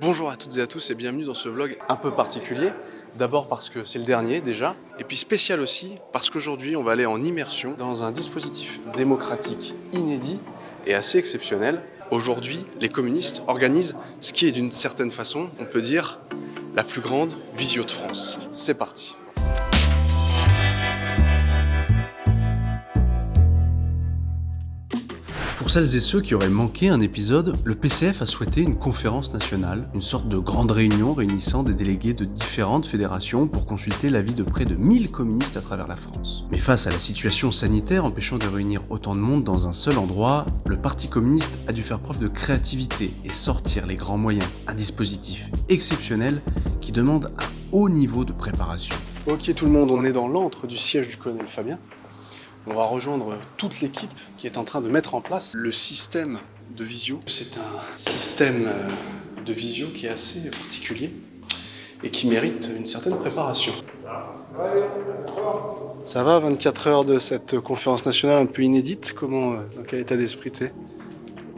Bonjour à toutes et à tous et bienvenue dans ce vlog un peu particulier. D'abord parce que c'est le dernier déjà, et puis spécial aussi parce qu'aujourd'hui on va aller en immersion dans un dispositif démocratique inédit et assez exceptionnel. Aujourd'hui, les communistes organisent ce qui est d'une certaine façon, on peut dire, la plus grande visio de France. C'est parti Pour celles et ceux qui auraient manqué un épisode, le PCF a souhaité une conférence nationale, une sorte de grande réunion réunissant des délégués de différentes fédérations pour consulter l'avis de près de 1000 communistes à travers la France. Mais face à la situation sanitaire empêchant de réunir autant de monde dans un seul endroit, le Parti communiste a dû faire preuve de créativité et sortir les grands moyens, un dispositif exceptionnel qui demande un haut niveau de préparation. Ok tout le monde, on est dans l'antre du siège du colonel Fabien. On va rejoindre toute l'équipe qui est en train de mettre en place le système de visio. C'est un système euh, de visio qui est assez particulier et qui mérite une certaine préparation. Ça va, 24 heures de cette conférence nationale un peu inédite Comment, euh, dans quel état d'esprit tu es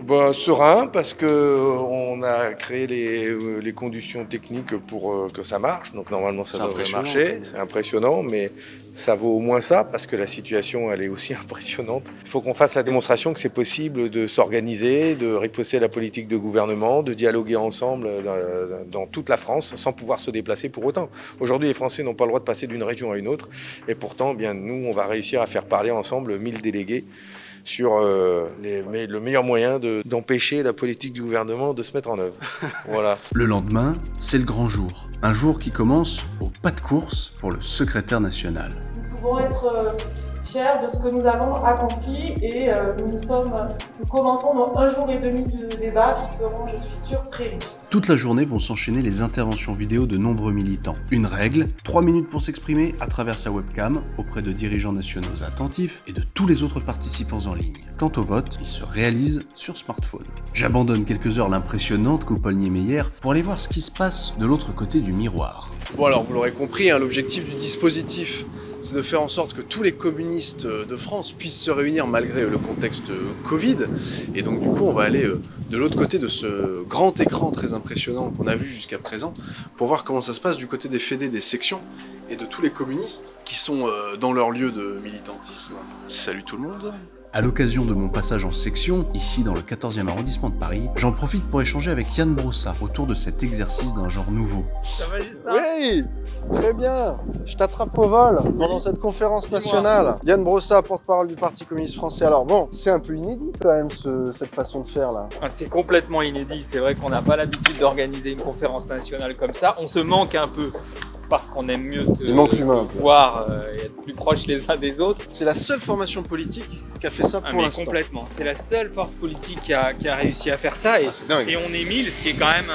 bah, serein parce que on a créé les, euh, les conditions techniques pour euh, que ça marche. Donc normalement ça devrait marcher. C'est impressionnant, mais ça vaut au moins ça parce que la situation elle est aussi impressionnante. Il faut qu'on fasse la démonstration que c'est possible de s'organiser, de riposter la politique de gouvernement, de dialoguer ensemble euh, dans toute la France sans pouvoir se déplacer pour autant. Aujourd'hui les Français n'ont pas le droit de passer d'une région à une autre et pourtant bien nous on va réussir à faire parler ensemble 1000 délégués sur euh, le meilleur moyen d'empêcher la politique du gouvernement de se mettre en œuvre. voilà. Le lendemain, c'est le grand jour. Un jour qui commence au pas de course pour le secrétaire national. Nous pouvons être euh, de ce que nous avons accompli et euh, nous, sommes, nous commençons dans un jour et demi de débat qui seront, je suis sûr, prévus. Toute la journée vont s'enchaîner les interventions vidéo de nombreux militants. Une règle, 3 minutes pour s'exprimer à travers sa webcam auprès de dirigeants nationaux attentifs et de tous les autres participants en ligne. Quant au vote, il se réalise sur smartphone. J'abandonne quelques heures l'impressionnante coupole Niemeyer pour aller voir ce qui se passe de l'autre côté du miroir. Bon alors vous l'aurez compris, hein, l'objectif du dispositif c'est de faire en sorte que tous les communistes de France puissent se réunir malgré le contexte Covid. Et donc du coup, on va aller euh, de l'autre côté de ce grand écran très impressionnant qu'on a vu jusqu'à présent pour voir comment ça se passe du côté des fédés, des sections et de tous les communistes qui sont euh, dans leur lieu de militantisme. Salut tout le monde à l'occasion de mon passage en section, ici dans le 14e arrondissement de Paris, j'en profite pour échanger avec Yann Brossa autour de cet exercice d'un genre nouveau. Ça va Justin Oui Très bien Je t'attrape au vol pendant cette conférence nationale. Yann Brossa, porte-parole du Parti communiste français. Alors bon, c'est un peu inédit quand même cette façon de faire là. Ah, c'est complètement inédit. C'est vrai qu'on n'a pas l'habitude d'organiser une conférence nationale comme ça. On se manque un peu parce qu'on aime mieux se, voir euh, et être plus proches les uns des autres. C'est la seule formation politique qui a fait ça ah, pour l'instant. Complètement. C'est la seule force politique qui a, réussi à faire ça. Et, ah, et on est 1000, ce qui est quand même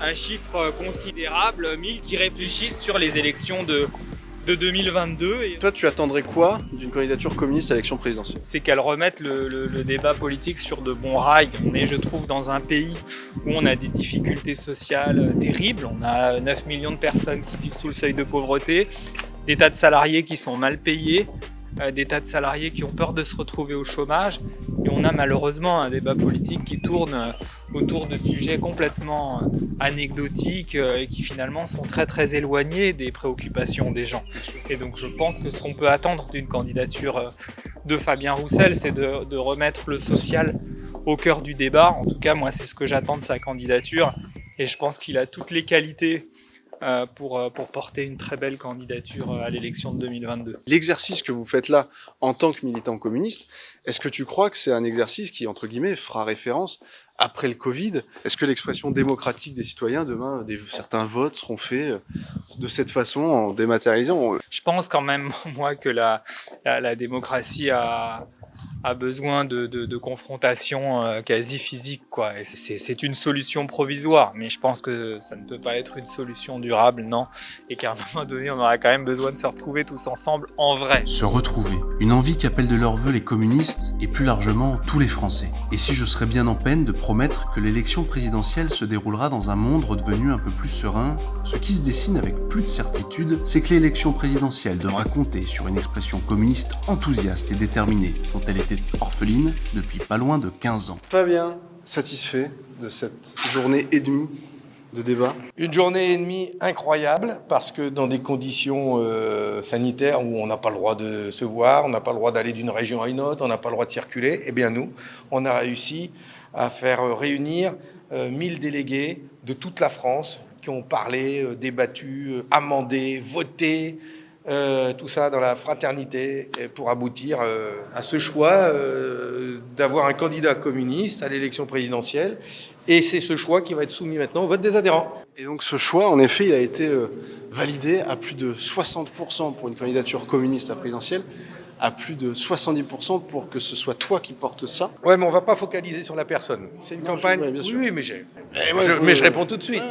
un, chiffre considérable. 1000 qui réfléchissent sur les élections de, de 2022. Et... Toi, tu attendrais quoi d'une candidature communiste à l'élection présidentielle? C'est qu'elle remette le, débat politique sur de bons rails. On est, je trouve, dans un pays où on a des difficultés sociales terribles. On a 9 millions de personnes qui vivent sous le seuil de pauvreté, des tas de salariés qui sont mal payés, des tas de salariés qui ont peur de se retrouver au chômage. Et on a malheureusement un débat politique qui tourne euh, autour de sujets complètement euh, anecdotiques et qui finalement sont très très éloignés des préoccupations des gens. Et donc je pense que ce qu'on peut attendre d'une candidature de Fabien Roussel, c'est de, de remettre le social au cœur du débat. En tout cas, moi, c'est ce que j'attends de sa candidature. Et je pense qu'il a toutes les qualités euh, pour, euh, pour porter une très belle candidature euh, à l'élection de 2022. L'exercice que vous faites là en tant que militant communiste, est-ce que tu crois que c'est un exercice qui, entre guillemets, fera référence après le Covid? Est-ce que l'expression démocratique des citoyens, demain, des, certains votes seront faits de cette façon, en dématérialisant? Je pense quand même, moi, que la, la, la démocratie a a besoin de, de, confrontation euh, quasi physique. quoi. C'est une solution provisoire, mais je pense que ça ne peut pas être une solution durable, non. Et qu'à un moment donné, on aura quand même besoin de se retrouver tous ensemble en vrai. Se retrouver. Une envie qu'appellent de leur vœu les communistes et plus largement tous les Français. Et si je serais bien en peine de promettre que l'élection présidentielle se déroulera dans un monde redevenu un peu plus serein, ce qui se dessine avec plus de certitude, c'est que l'élection présidentielle devra compter sur une expression communiste enthousiaste et déterminée, dont elle est orpheline depuis pas loin de 15 ans. Fabien, satisfait de cette journée et demie de débat Une journée et demie incroyable parce que dans des conditions euh, sanitaires où on n'a pas le droit de se voir, on n'a pas le droit d'aller d'une région à une autre, on n'a pas le droit de circuler, eh bien nous, on a réussi à faire réunir 1000 délégués de toute la France qui ont parlé, débattu, amendé, voté, euh, tout ça dans la fraternité pour aboutir euh, à ce choix euh, d'avoir un candidat communiste à l'élection présidentielle. Et c'est ce choix qui va être soumis maintenant au vote des adhérents. Et donc ce choix, en effet, il a été validé à plus de 60% pour une candidature communiste à présidentielle à plus de 70% pour que ce soit toi qui portes ça. Ouais, mais on va pas focaliser sur la personne. C'est une campagne. oui, mais, mais, je, réponds tout de suite.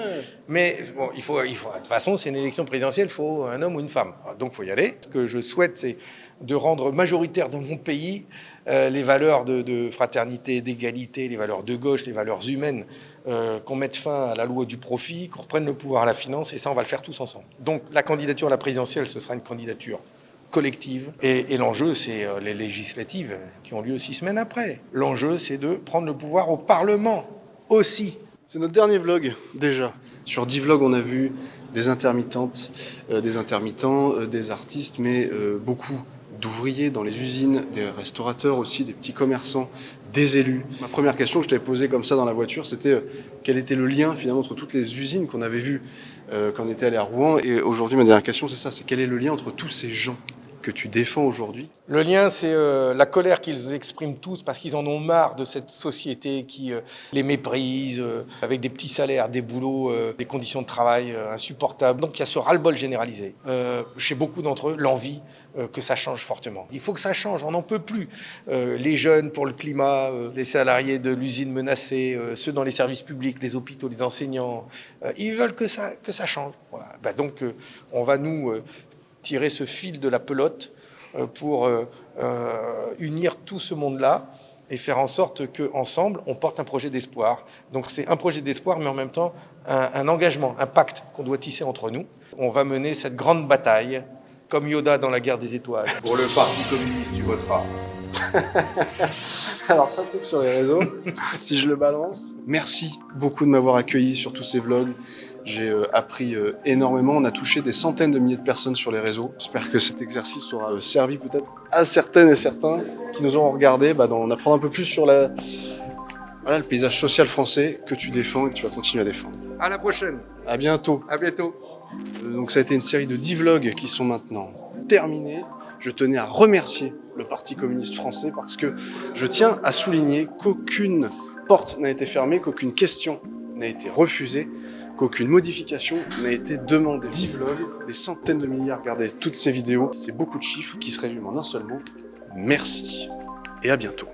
Mais bon, il faut, il faut. De toute façon, c'est une élection présidentielle. Il faut un homme ou une femme. Donc, il faut y aller. Ce que je souhaite, c'est de rendre majoritaire dans mon pays euh, les valeurs de, fraternité, d'égalité, les valeurs de gauche, les valeurs humaines, euh, qu'on mette fin à la loi du profit, qu'on reprenne le pouvoir à la finance, et ça, on va le faire tous ensemble. Donc, la candidature à la présidentielle, ce sera une candidature collective. Et, l'enjeu, c'est euh, les législatives qui ont lieu six semaines après. L'enjeu, c'est de prendre le pouvoir au Parlement aussi. C'est notre dernier vlog, déjà. Sur 10 vlogs, on a vu des intermittentes, euh, des intermittents, euh, des artistes, mais beaucoup d'ouvriers dans les usines, des restaurateurs aussi, des petits commerçants, des élus. Ma première question que je t'avais posée comme ça dans la voiture, c'était quel était le lien finalement entre toutes les usines qu'on avait vues quand on était allé à Rouen? Et aujourd'hui, ma dernière question, c'est ça, c'est quel est le lien entre tous ces gens? Tu défends aujourd'hui Le lien, c'est euh, la colère qu'ils expriment tous parce qu'ils en ont marre de cette société qui euh, les méprise, euh, avec des petits salaires, des boulots, des conditions de travail insupportables. Donc il y a ce ras-le-bol généralisé. chez beaucoup d'entre eux, l'envie que ça change fortement. Il faut que ça change, on n'en peut plus. les jeunes pour le climat, les salariés de l'usine menacés, ceux dans les services publics, les hôpitaux, les enseignants, ils veulent que ça, que ça change. Bah, donc on va nous tirer ce fil de la pelote euh, pour euh, euh, unir tout ce monde-là et faire en sorte qu'ensemble, on porte un projet d'espoir. Donc c'est un projet d'espoir, mais en même temps un, engagement, un pacte qu'on doit tisser entre nous. On va mener cette grande bataille, comme Yoda dans la guerre des étoiles. Pour le Parti communiste, tu voteras. Alors ça, que sur les réseaux, si je le balance. Merci beaucoup de m'avoir accueilli sur tous ces vlogs. J'ai euh, appris euh, énormément. On a touché des centaines de milliers de personnes sur les réseaux. J'espère que cet exercice aura euh, servi peut-être à certaines et certains qui nous ont regardé bah, d'en apprendre un peu plus sur la, voilà, le paysage social français que tu défends et que tu vas continuer à défendre. À la prochaine. À bientôt. À bientôt. Donc ça a été une série de 10 vlogs qui sont maintenant terminés. Je tenais à remercier le Parti communiste français parce que je tiens à souligner qu'aucune porte n'a été fermée, qu'aucune question n'a été refusée qu'aucune modification n'a été demandée. 10 vlogs, des centaines de milliards, regardez toutes ces vidéos, c'est beaucoup de chiffres qui se résument en un seul mot. Merci et à bientôt.